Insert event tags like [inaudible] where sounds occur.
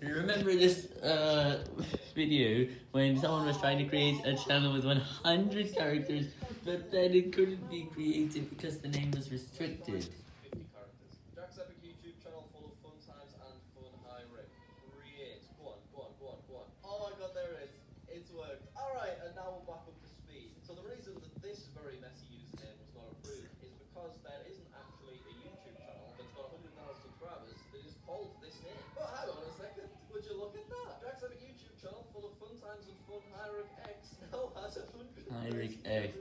Remember this uh, video when someone was trying to create a channel with 100 characters, but then it couldn't be created because the name was restricted. Look at that? Jack's Epic YouTube channel full of fun times and fun Hyric X [laughs] now has 100,000 Hyric X.